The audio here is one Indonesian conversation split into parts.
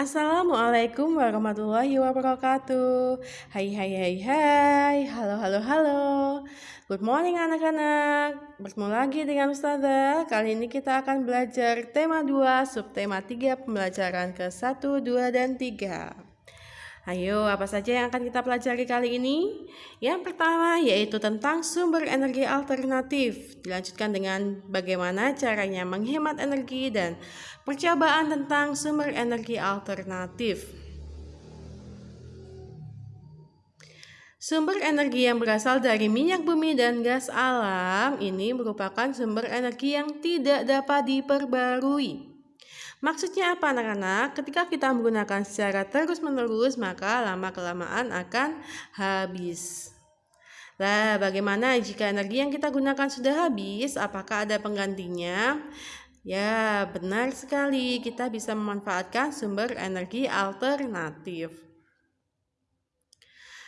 Assalamualaikum warahmatullahi wabarakatuh. Hai hai hai hai. Halo halo halo. Good morning anak-anak. Bertemu lagi dengan Ustazah. Kali ini kita akan belajar tema 2 Subtema 3 pembelajaran ke 1, 2, dan 3 Ayo, apa saja yang akan kita pelajari kali ini? Yang pertama yaitu tentang sumber energi alternatif. Dilanjutkan dengan bagaimana caranya menghemat energi dan percobaan tentang sumber energi alternatif. Sumber energi yang berasal dari minyak bumi dan gas alam ini merupakan sumber energi yang tidak dapat diperbarui. Maksudnya apa anak-anak? Ketika kita menggunakan secara terus-menerus maka lama-kelamaan akan habis. Nah, bagaimana jika energi yang kita gunakan sudah habis? Apakah ada penggantinya? Ya, benar sekali. Kita bisa memanfaatkan sumber energi alternatif.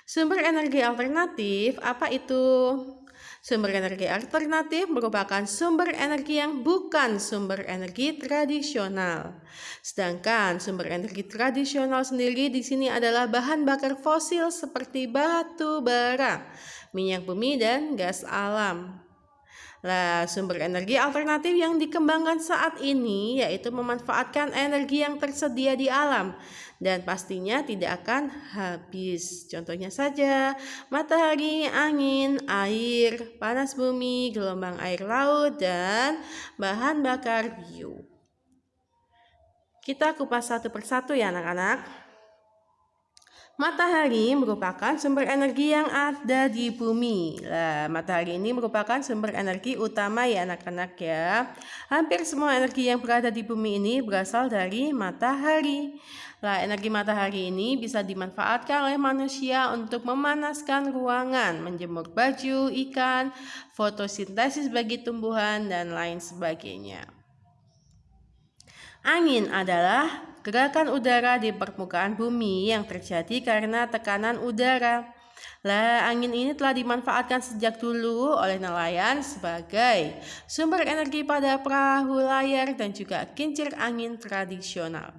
Sumber energi alternatif apa itu? Sumber energi alternatif merupakan sumber energi yang bukan sumber energi tradisional. Sedangkan sumber energi tradisional sendiri di sini adalah bahan bakar fosil seperti batu bara, minyak bumi, dan gas alam. Nah, sumber energi alternatif yang dikembangkan saat ini yaitu memanfaatkan energi yang tersedia di alam dan pastinya tidak akan habis. Contohnya saja matahari, angin, air, panas bumi, gelombang air laut, dan bahan bakar bio. Kita kupas satu persatu ya anak-anak. Matahari merupakan sumber energi yang ada di bumi. Nah, matahari ini merupakan sumber energi utama ya anak-anak ya. Hampir semua energi yang berada di bumi ini berasal dari matahari. Nah, energi matahari ini bisa dimanfaatkan oleh manusia untuk memanaskan ruangan, menjemur baju, ikan, fotosintesis bagi tumbuhan, dan lain sebagainya. Angin adalah gerakan udara di permukaan bumi yang terjadi karena tekanan udara. Lah, angin ini telah dimanfaatkan sejak dulu oleh nelayan sebagai sumber energi pada perahu layar dan juga kincir angin tradisional.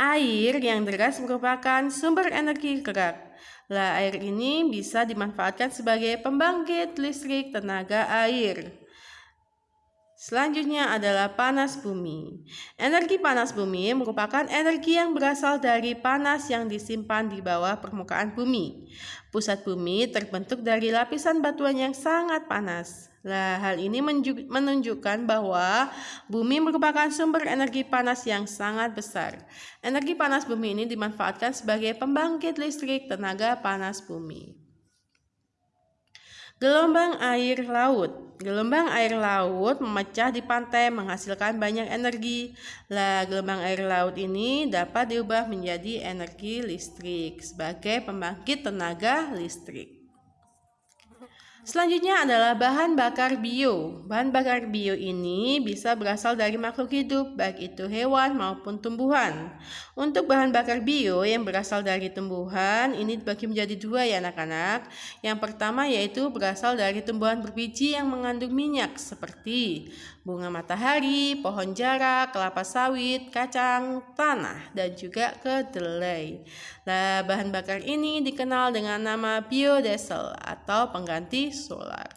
Air yang deras merupakan sumber energi gerak. Lah, air ini bisa dimanfaatkan sebagai pembangkit listrik tenaga air. Selanjutnya adalah panas bumi. Energi panas bumi merupakan energi yang berasal dari panas yang disimpan di bawah permukaan bumi. Pusat bumi terbentuk dari lapisan batuan yang sangat panas. Nah, hal ini menunjukkan bahwa bumi merupakan sumber energi panas yang sangat besar. Energi panas bumi ini dimanfaatkan sebagai pembangkit listrik tenaga panas bumi. Gelombang air laut. Gelombang air laut memecah di pantai menghasilkan banyak energi. Lah, gelombang air laut ini dapat diubah menjadi energi listrik sebagai pembangkit tenaga listrik. Selanjutnya adalah bahan bakar bio. Bahan bakar bio ini bisa berasal dari makhluk hidup, baik itu hewan maupun tumbuhan. Untuk bahan bakar bio yang berasal dari tumbuhan, ini dibagi menjadi dua ya anak-anak. Yang pertama yaitu berasal dari tumbuhan berbiji yang mengandung minyak seperti bunga matahari, pohon jarak, kelapa sawit, kacang tanah, dan juga kedelai. Nah, bahan bakar ini dikenal dengan nama biodiesel atau pengganti solar.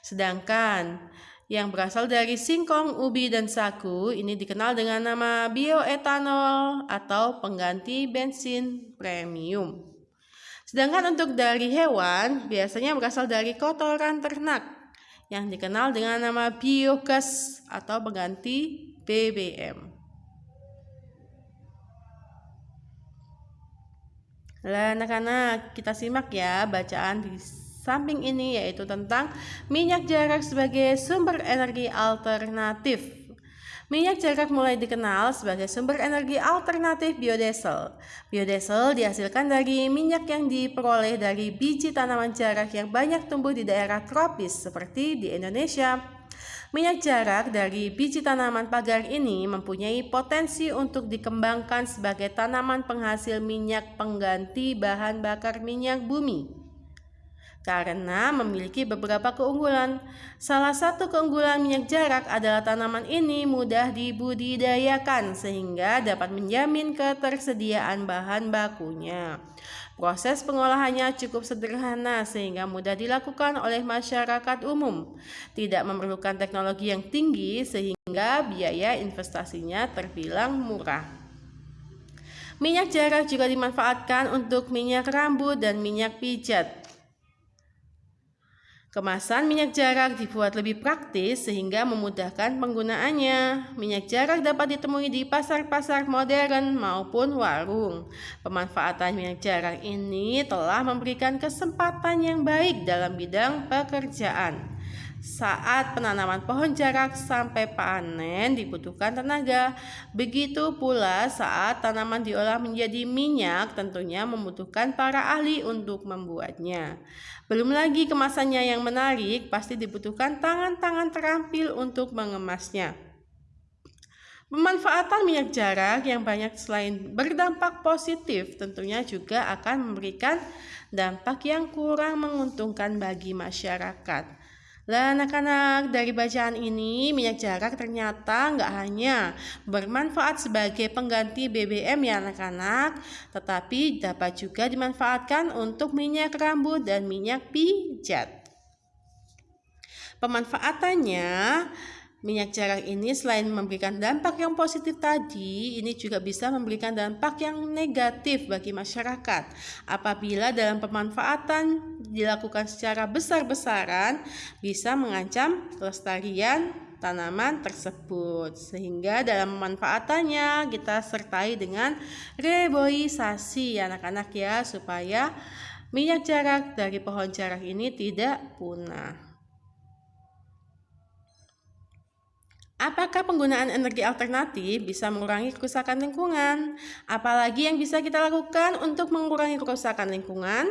Sedangkan yang berasal dari singkong, ubi, dan sagu ini dikenal dengan nama bioetanol atau pengganti bensin premium. Sedangkan untuk dari hewan biasanya berasal dari kotoran ternak yang dikenal dengan nama biogas atau pengganti BBM. Lah anak-anak kita simak ya bacaan di samping ini yaitu tentang minyak jarak sebagai sumber energi alternatif. Minyak jarak mulai dikenal sebagai sumber energi alternatif biodiesel. Biodiesel dihasilkan dari minyak yang diperoleh dari biji tanaman jarak yang banyak tumbuh di daerah tropis seperti di Indonesia. Minyak jarak dari biji tanaman pagar ini mempunyai potensi untuk dikembangkan sebagai tanaman penghasil minyak pengganti bahan bakar minyak bumi. Karena memiliki beberapa keunggulan. Salah satu keunggulan minyak jarak adalah tanaman ini mudah dibudidayakan sehingga dapat menjamin ketersediaan bahan bakunya. Proses pengolahannya cukup sederhana sehingga mudah dilakukan oleh masyarakat umum. Tidak memerlukan teknologi yang tinggi sehingga biaya investasinya terbilang murah. Minyak jarak juga dimanfaatkan untuk minyak rambut dan minyak pijat. Kemasan minyak jarak dibuat lebih praktis sehingga memudahkan penggunaannya. Minyak jarak dapat ditemui di pasar-pasar modern maupun warung. Pemanfaatan minyak jarak ini telah memberikan kesempatan yang baik dalam bidang pekerjaan. Saat penanaman pohon jarak sampai panen dibutuhkan tenaga. Begitu pula saat tanaman diolah menjadi minyak tentunya membutuhkan para ahli untuk membuatnya. Belum lagi kemasannya yang menarik pasti dibutuhkan tangan-tangan terampil untuk mengemasnya. Pemanfaatan minyak jarak yang banyak selain berdampak positif tentunya juga akan memberikan dampak yang kurang menguntungkan bagi masyarakat. Lah anak-anak dari bacaan ini minyak jarak ternyata nggak hanya bermanfaat sebagai pengganti BBM ya anak-anak, tetapi dapat juga dimanfaatkan untuk minyak rambut dan minyak pijat. Pemanfaatannya Minyak jarak ini selain memberikan dampak yang positif tadi, ini juga bisa memberikan dampak yang negatif bagi masyarakat. Apabila dalam pemanfaatan dilakukan secara besar-besaran, bisa mengancam kelestarian tanaman tersebut. Sehingga dalam pemanfaatannya kita sertai dengan reboisasi anak-anak ya, supaya minyak jarak dari pohon jarak ini tidak punah. Apakah penggunaan energi alternatif bisa mengurangi kerusakan lingkungan? Apalagi yang bisa kita lakukan untuk mengurangi kerusakan lingkungan?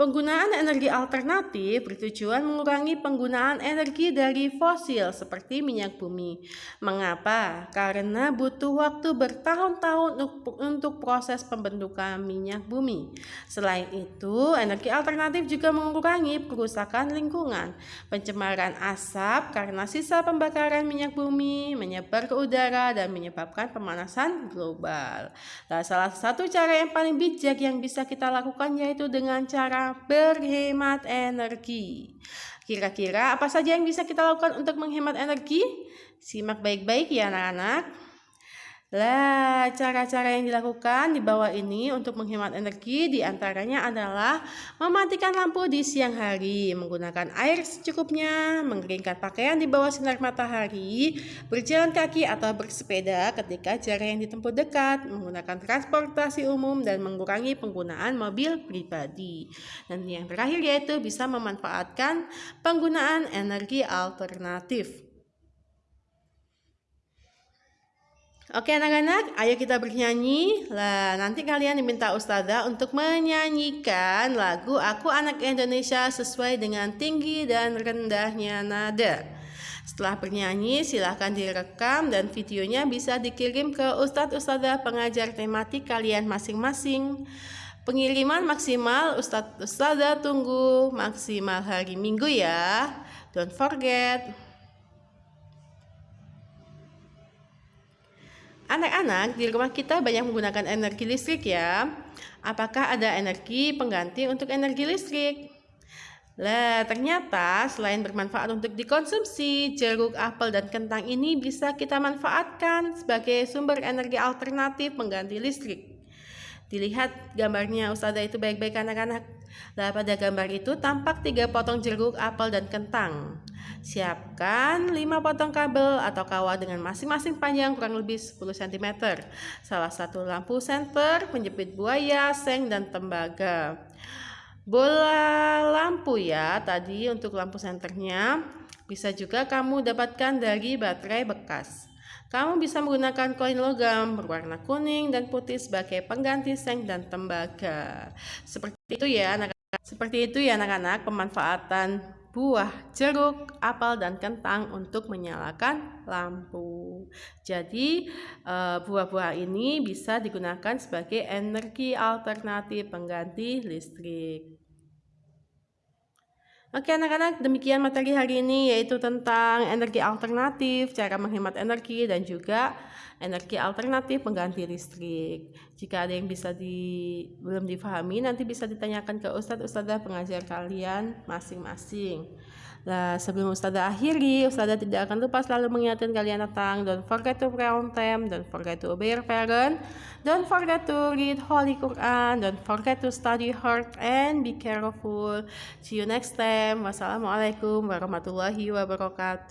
Penggunaan energi alternatif bertujuan mengurangi penggunaan energi dari fosil seperti minyak bumi. Mengapa? Karena butuh waktu bertahun-tahun untuk proses pembentukan minyak bumi. Selain itu, energi alternatif juga mengurangi kerusakan lingkungan. Pencemaran asap karena sisa pembakaran minyak bumi menyebar ke udara dan menyebabkan pemanasan global. Nah, salah satu cara yang paling bijak yang bisa kita lakukan yaitu dengan cara berhemat energi. Kira-kira apa saja yang bisa kita lakukan untuk menghemat energi? Simak baik-baik ya anak-anak. Lah, cara-cara yang dilakukan di bawah ini untuk menghemat energi di antaranya adalah mematikan lampu di siang hari, menggunakan air secukupnya, mengeringkan pakaian di bawah sinar matahari, berjalan kaki atau bersepeda ketika jarak yang ditempuh dekat, menggunakan transportasi umum, dan mengurangi penggunaan mobil pribadi. Dan yang terakhir yaitu bisa memanfaatkan penggunaan energi alternatif. Oke anak-anak, ayo kita bernyanyi. Lah, nanti kalian diminta ustazah untuk menyanyikan lagu Aku Anak Indonesia sesuai dengan tinggi dan rendahnya nada. Setelah bernyanyi, silahkan direkam dan videonya bisa dikirim ke ustadz ustazah pengajar tematik kalian masing-masing. Pengiriman maksimal ustadz ustazah tunggu maksimal hari Minggu ya. Don't forget. Anak-anak di rumah kita banyak menggunakan energi listrik ya. Apakah ada energi pengganti untuk energi listrik? Lah, ternyata selain bermanfaat untuk dikonsumsi, jeruk, apel, dan kentang ini bisa kita manfaatkan sebagai sumber energi alternatif pengganti listrik. Dilihat gambarnya Ustazah itu baik-baik anak-anak. Lah pada gambar itu tampak tiga potong jeruk, apel, dan kentang. Siapkan 5 potong kabel atau kawat dengan masing-masing panjang kurang lebih 10 cm. Salah satu lampu senter, penjepit buaya, seng, dan tembaga. Bola lampu ya, tadi untuk lampu senternya bisa juga kamu dapatkan dari baterai bekas. Kamu bisa menggunakan koin logam berwarna kuning dan putih sebagai pengganti seng dan tembaga. Seperti itu ya anak-anak. Seperti itu ya anak-anak pemanfaatan buah jeruk, apel dan kentang untuk menyalakan lampu. Jadi eh, buah-buah ini bisa digunakan sebagai energi alternatif pengganti listrik. Oke anak-anak, demikian materi hari ini yaitu tentang energi alternatif, cara menghemat energi dan juga energi alternatif pengganti listrik. Jika ada yang bisa di belum difahami nanti bisa ditanyakan ke ustadz ustadzah pengajar kalian masing-masing. Nah, sebelum Ustazah akhiri, Ustazah tidak akan lupa selalu mengingatkan kalian tentang don't forget to pray on time, don't forget to obey your parent, don't forget to read Holy Quran, don't forget to study hard and be careful. See you next time. Wassalamualaikum warahmatullahi wabarakatuh.